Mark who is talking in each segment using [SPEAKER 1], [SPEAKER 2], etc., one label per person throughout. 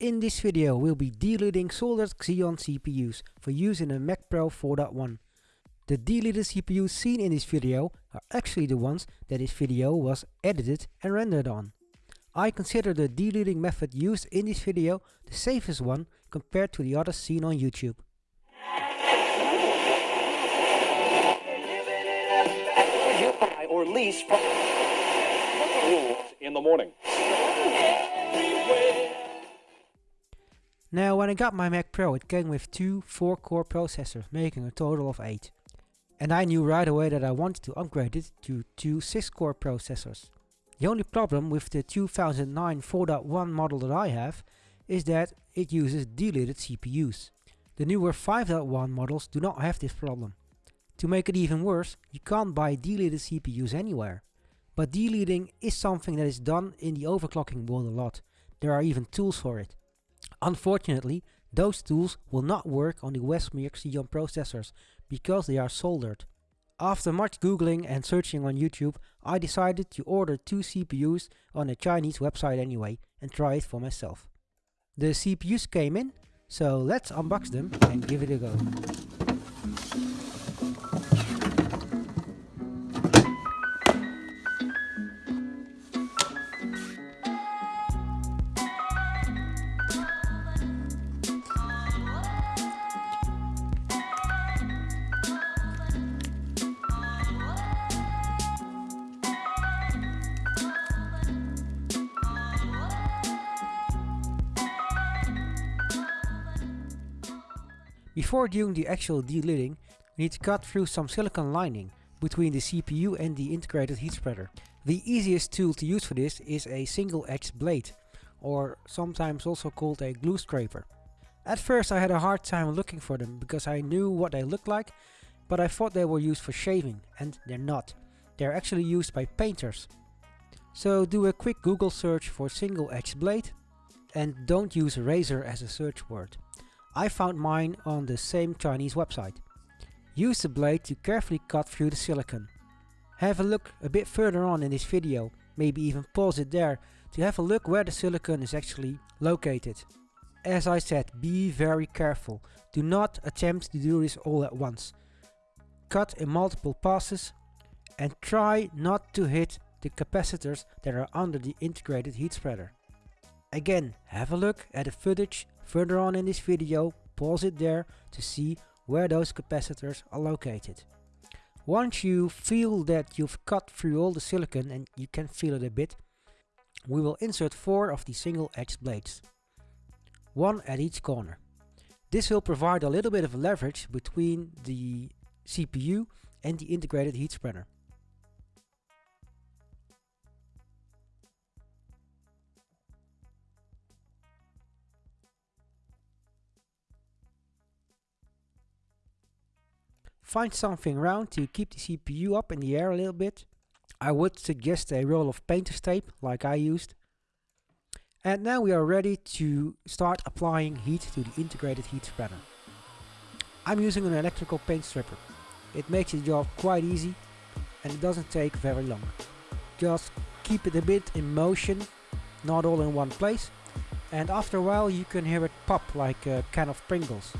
[SPEAKER 1] In this video we'll be delidding soldered Xeon CPUs for use in a Mac Pro 4.1. The delidded CPUs seen in this video are actually the ones that this video was edited and rendered on. I consider the delidding method used in this video the safest one compared to the others seen on YouTube.
[SPEAKER 2] or lease in the morning.
[SPEAKER 1] Now when I got my Mac Pro it came with two 4 core processors making a total of 8. And I knew right away that I wanted to upgrade it to two 6 core processors. The only problem with the 2009 4.1 model that I have is that it uses delidded CPUs. The newer 5.1 models do not have this problem. To make it even worse, you can't buy delidded CPUs anywhere. But delidding is something that is done in the overclocking world a lot. There are even tools for it. Unfortunately, those tools will not work on the Westmere Xeon processors because they are soldered. After much googling and searching on YouTube, I decided to order two CPUs on a Chinese website anyway and try it for myself. The CPUs came in, so let's unbox them and give it a go. Before doing the actual delidding, we need to cut through some silicon lining between the CPU and the integrated heat spreader. The easiest tool to use for this is a single edge blade, or sometimes also called a glue scraper. At first I had a hard time looking for them because I knew what they looked like, but I thought they were used for shaving, and they're not. They're actually used by painters. So do a quick Google search for single edge blade, and don't use razor as a search word. I found mine on the same Chinese website. Use the blade to carefully cut through the silicon. Have a look a bit further on in this video, maybe even pause it there to have a look where the silicon is actually located. As I said, be very careful. Do not attempt to do this all at once. Cut in multiple passes and try not to hit the capacitors that are under the integrated heat spreader. Again, have a look at the footage further on in this video, pause it there to see where those capacitors are located. Once you feel that you've cut through all the silicon and you can feel it a bit, we will insert 4 of the single edge blades. One at each corner. This will provide a little bit of leverage between the CPU and the integrated heat spreader. Find something round to keep the CPU up in the air a little bit. I would suggest a roll of painter's tape like I used. And now we are ready to start applying heat to the integrated heat spreader. I'm using an electrical paint stripper. It makes the job quite easy and it doesn't take very long. Just keep it a bit in motion, not all in one place. And after a while you can hear it pop like a can of Pringles.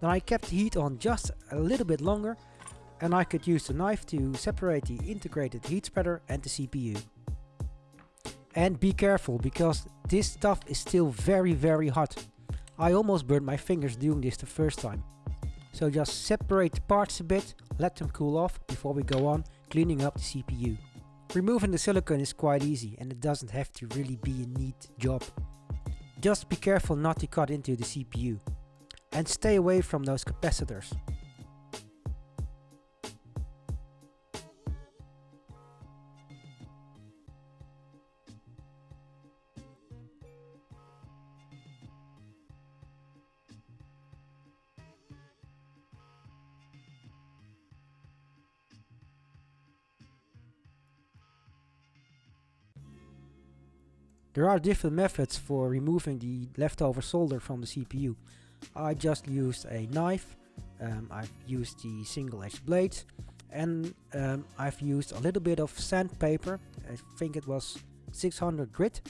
[SPEAKER 1] Then I kept the heat on just a little bit longer and I could use the knife to separate the integrated heat spreader and the CPU. And be careful because this stuff is still very very hot. I almost burned my fingers doing this the first time. So just separate the parts a bit, let them cool off before we go on cleaning up the CPU. Removing the silicon is quite easy and it doesn't have to really be a neat job. Just be careful not to cut into the CPU and stay away from those capacitors. There are different methods for removing the leftover solder from the CPU. I just used a knife, um, I've used the single edge blades and um, I've used a little bit of sandpaper, I think it was 600 grit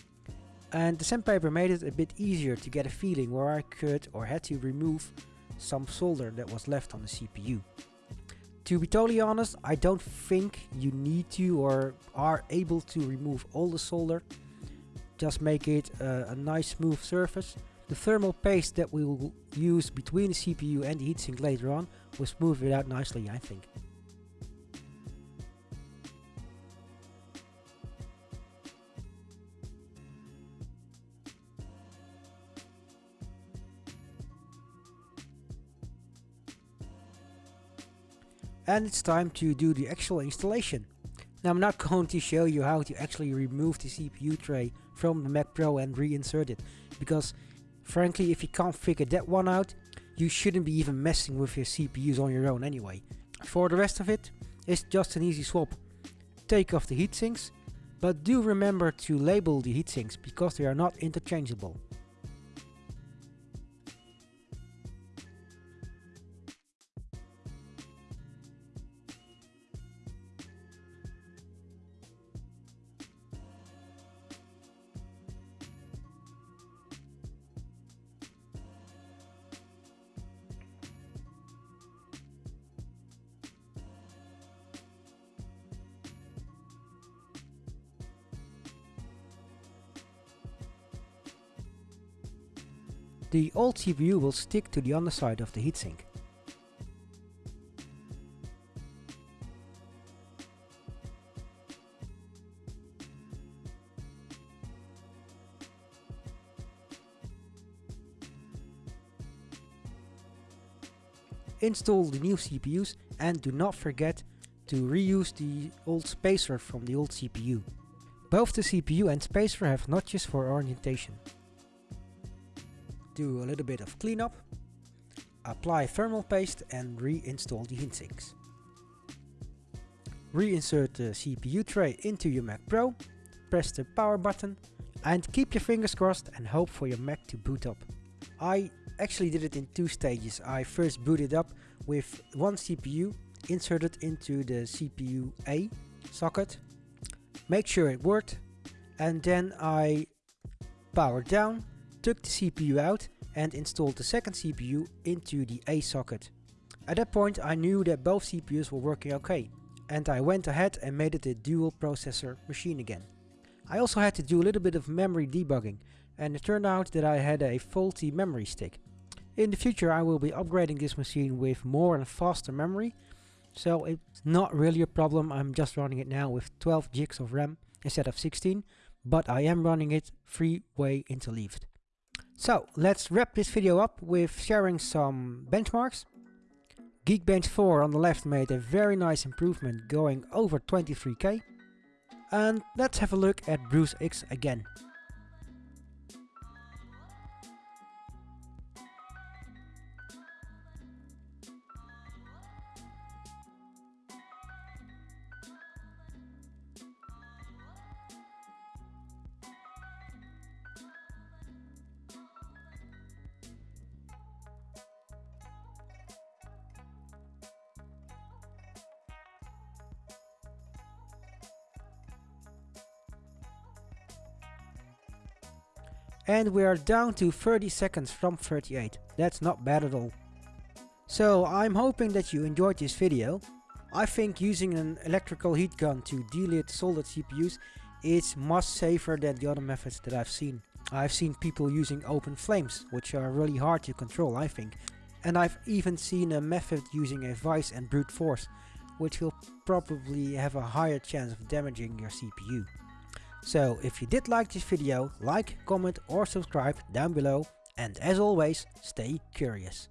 [SPEAKER 1] and the sandpaper made it a bit easier to get a feeling where I could or had to remove some solder that was left on the CPU. To be totally honest, I don't think you need to or are able to remove all the solder. Just make it a nice smooth surface. The thermal paste that we will use between the CPU and the heatsink later on will smooth it out nicely I think. and it's time to do the actual installation. Now I'm not going to show you how to actually remove the CPU tray from the Mac Pro and reinsert it because frankly if you can't figure that one out you shouldn't be even messing with your CPUs on your own anyway. For the rest of it it's just an easy swap. Take off the heatsinks but do remember to label the heatsinks because they are not interchangeable. The old CPU will stick to the underside of the heatsink. Install the new CPUs and do not forget to reuse the old spacer from the old CPU. Both the CPU and spacer have notches for orientation do a little bit of cleanup, apply thermal paste and reinstall the heatsinks. Reinsert the CPU tray into your Mac Pro, press the power button and keep your fingers crossed and hope for your Mac to boot up. I actually did it in two stages. I first booted up with one CPU inserted into the CPU A socket, make sure it worked and then I powered down took the CPU out and installed the second CPU into the A socket. At that point I knew that both CPUs were working okay and I went ahead and made it a dual processor machine again. I also had to do a little bit of memory debugging and it turned out that I had a faulty memory stick. In the future I will be upgrading this machine with more and faster memory so it's not really a problem, I'm just running it now with 12 gigs of RAM instead of 16 but I am running it three-way interleaved. So let's wrap this video up with sharing some benchmarks. Geekbench 4 on the left made a very nice improvement going over 23k. And let's have a look at BruceX again. And we are down to 30 seconds from 38. That's not bad at all. So I'm hoping that you enjoyed this video. I think using an electrical heat gun to delid soldered CPUs is much safer than the other methods that I've seen. I've seen people using open flames, which are really hard to control I think. And I've even seen a method using a vice and brute force, which will probably have a higher chance of damaging your CPU. So if you did like this video, like, comment or subscribe down below and as always, stay curious.